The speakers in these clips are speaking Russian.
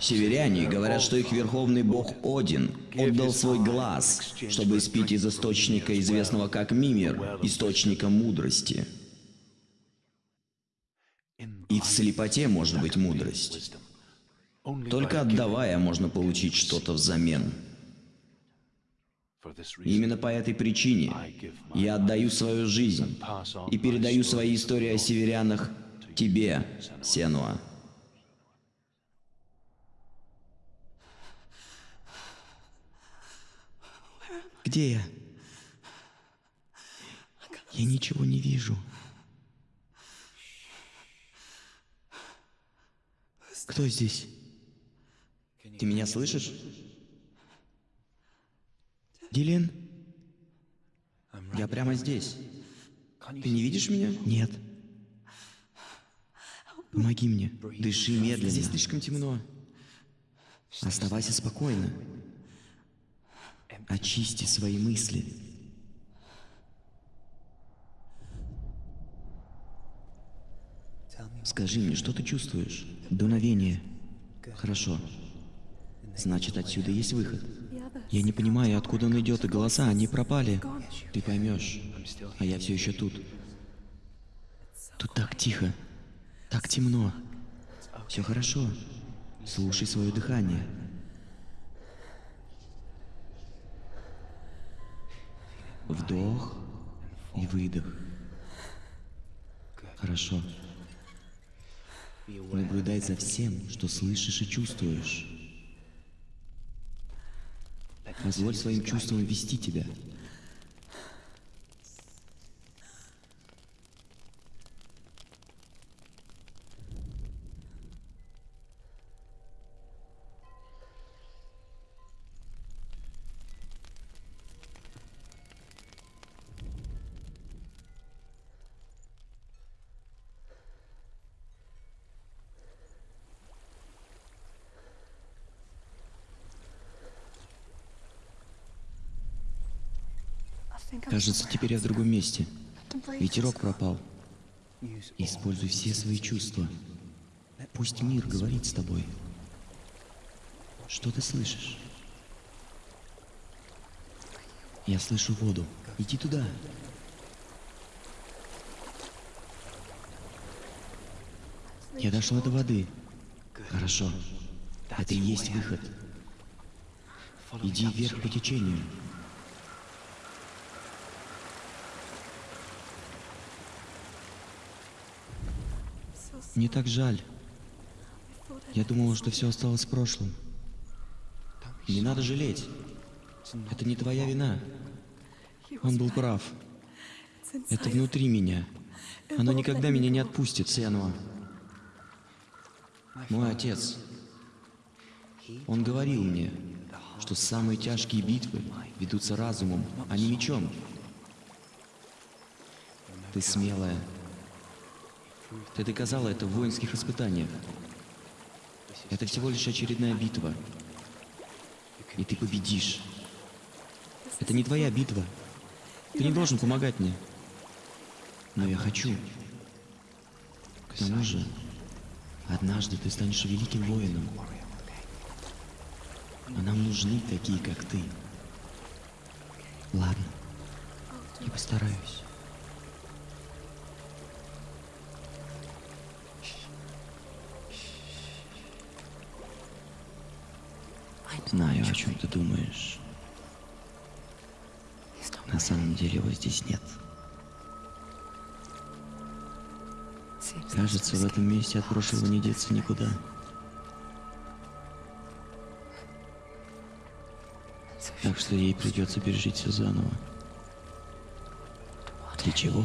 Северяне говорят, что их верховный бог Один отдал свой глаз, чтобы испить из источника, известного как Мимир, источника мудрости. И в слепоте может быть мудрость. Только отдавая можно получить что-то взамен. Именно по этой причине я отдаю свою жизнь и передаю свои истории о северянах тебе, Сенуа. Где я? Я ничего не вижу. Кто здесь? Ты меня слышишь? Дилен? Я прямо здесь. Ты не видишь меня? Нет. Помоги мне. Дыши медленно. Здесь слишком темно. Оставайся спокойно. Очисти свои мысли. Скажи мне, что ты чувствуешь? Дуновение. Хорошо. Значит, отсюда есть выход. Я не понимаю, откуда он идет, и голоса, они пропали. Ты поймешь. А я все еще тут. Тут так тихо. Так темно. Все хорошо. Слушай свое дыхание. Вдох и выдох. Хорошо. Наблюдай за всем, что слышишь и чувствуешь. Позволь своим чувствам вести тебя. Кажется, теперь я в другом месте. Ветерок пропал. Используй все свои чувства. Пусть мир говорит с тобой. Что ты слышишь? Я слышу воду. Иди туда. Я дошла до воды. Хорошо. Это и есть выход. Иди вверх по течению. Мне так жаль. Я думала, что все осталось в прошлом. Не надо жалеть. Это не твоя вина. Он был прав. Это внутри меня. Оно никогда меня не отпустит. Сенуа. Мой отец. Он говорил мне, что самые тяжкие битвы ведутся разумом, а не мечом. Ты смелая. Ты доказала это в воинских испытаниях. Это всего лишь очередная битва. И ты победишь. Это не твоя битва. Ты не должен помогать мне. Но я хочу. К тому же, однажды ты станешь великим воином. А нам нужны такие, как ты. Ладно. Я постараюсь. Знаю, о чем ты думаешь. На самом деле его здесь нет. Кажется, в этом месте от прошлого не деться никуда. Так что ей придется пережить все заново. Для чего?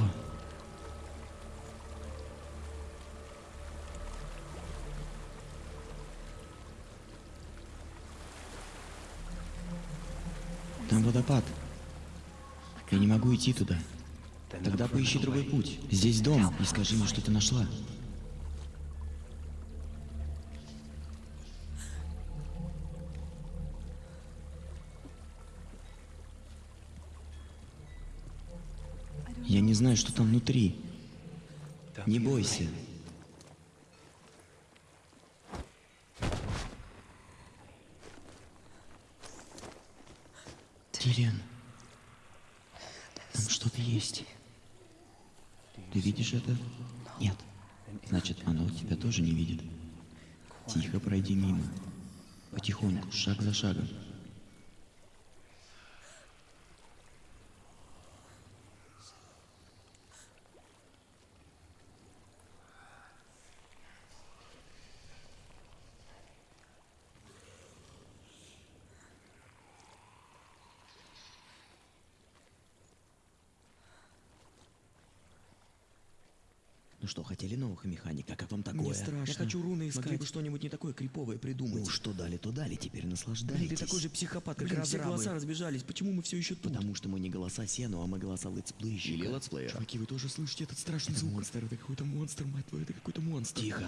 Водопад. Я не могу идти туда. Тогда поищи другой путь. Здесь дом, и скажи мне, что ты нашла. Я не знаю, что там внутри. Не бойся. Тириан, там что-то есть. Ты видишь это? Нет. Значит, оно тебя тоже не видит. Тихо пройди мимо. Потихоньку, шаг за шагом. Ну что, хотели новых механик? Как вам такое? Мне страшно. Я хочу руны искать. Могли бы что-нибудь не такое криповое придумать. Ну, что дали, то дали, теперь наслаждайтесь. Блин, ты такой же психопат, как Блин, все голоса разбежались. Почему мы все еще тут? Потому что мы не голоса Сенуа, а мы голоса летсплейщика. Или летсплеера. Чуваки, вы тоже слышите этот страшный Это звук? монстр. Это какой-то монстр, мать твою, это какой-то монстр. Тихо.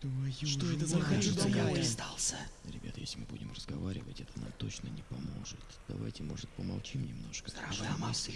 Твою Что же это за домой такое? остался? Ребята, если мы будем разговаривать, это нам точно не поможет. Давайте, может, помолчим немножко. Здравая мысль.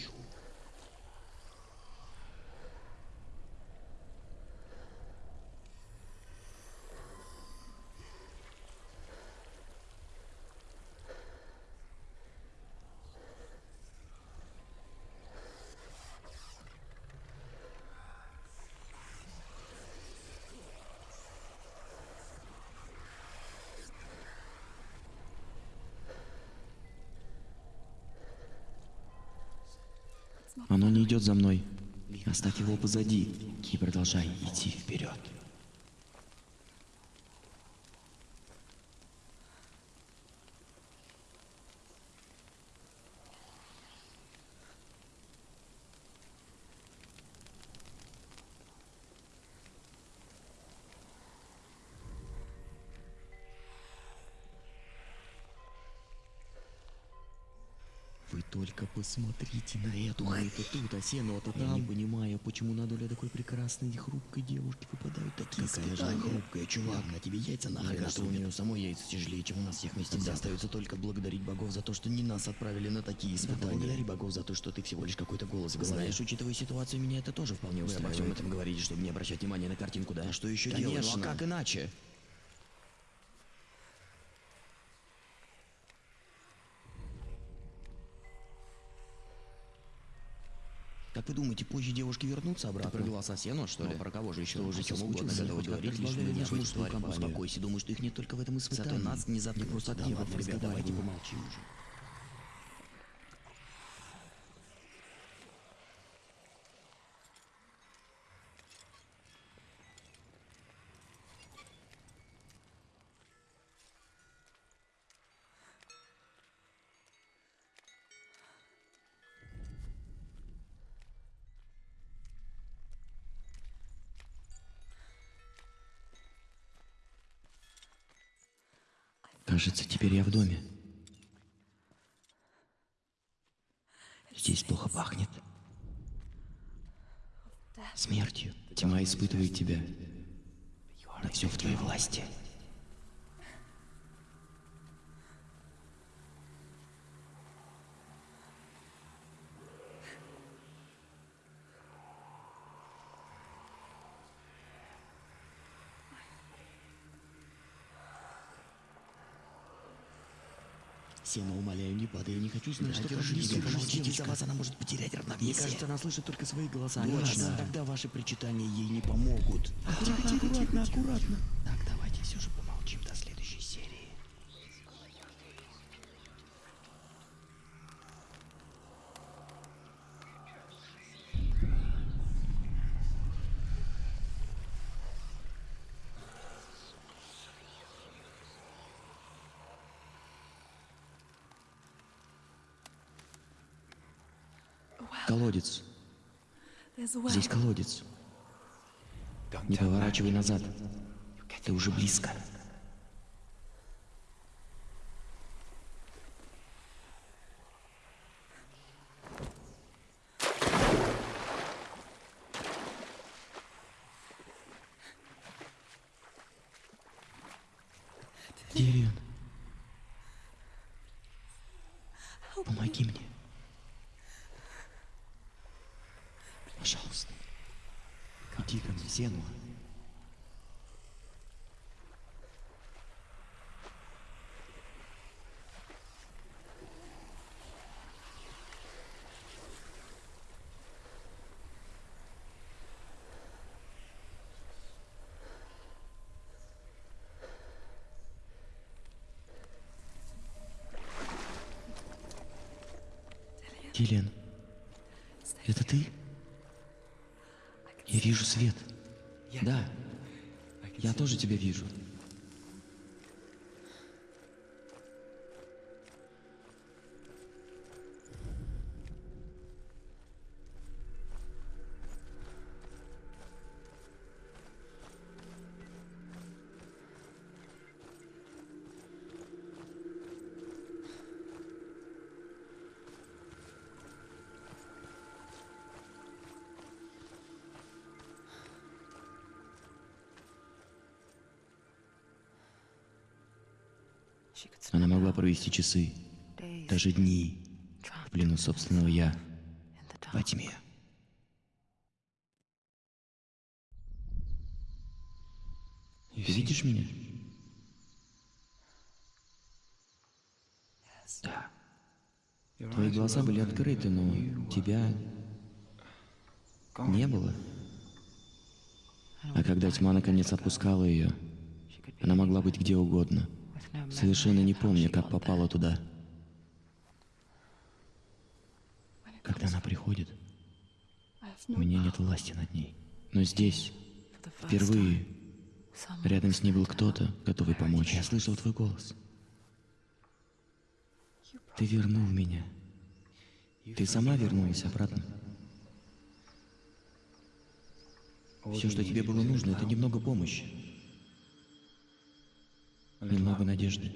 Оно не идет за мной. Оставь его позади и продолжай идти вперед. Вы только посмотрите на эту это тут, а сено-то Я не понимаю, почему на долю такой прекрасной и хрупкой девушки выпадают такие Какая же она хрупкая, чувак, на тебе яйца нахрен Мне кажется, у нее самой яйца тяжелее, чем у нас всех вместе взятых. остается только благодарить богов за то, что не нас отправили на такие Да испытания. благодари богов за то, что ты всего лишь какой-то голос в голове. Знаешь, учитывая ситуацию, меня это тоже вполне Вы обо устраивает. всем этом говорите, чтобы не обращать внимания на картинку, да? А что еще Конечно, делать? Ну, а как иначе? Как вы думаете, позже девушки вернутся обратно? Ты про голоса Сену, что Ну, ли? а про кого же еще? Что, уже чем угодно готовы говорить, лишь бы мужскую тварь компанию. Успокойся, думаю, что их не только в этом испытании. Зато нас не Не заткнут. просто так, ребят, давай, давайте давай. помолчим уже. Кажется, теперь я в доме. Здесь плохо пахнет. Смертью. Тьма испытывает тебя. Но все в твоей власти. Сена, умоляю, не падай, я не хочу знать, что держи Помолчите, за вас она может потерять Мне равновесие. кажется, она слышит только свои голоса. Точно. Тогда ваши причитания ей не помогут. Аккуратно, аккуратно, аккуратно. Так, давайте все же помолчим до следующей серии. Колодец. Здесь колодец. Не поворачивай назад. Ты уже близко. стену. Киллиан, это ты? Я вижу свет. Да, я тоже тебя вижу. Она могла провести часы, даже дни в плену собственного «я» во тьме. Видишь меня? Да. Твои глаза были открыты, но тебя не было. А когда тьма наконец отпускала ее, она могла быть где угодно, совершенно не помня, как попала туда. Когда она приходит, у меня нет власти над ней. Но здесь, впервые, рядом с ней был кто-то, готовый помочь. Я слышал твой голос. Ты вернул меня. Ты сама вернулась обратно. Все, что тебе было нужно, это немного помощи. Немного надежды.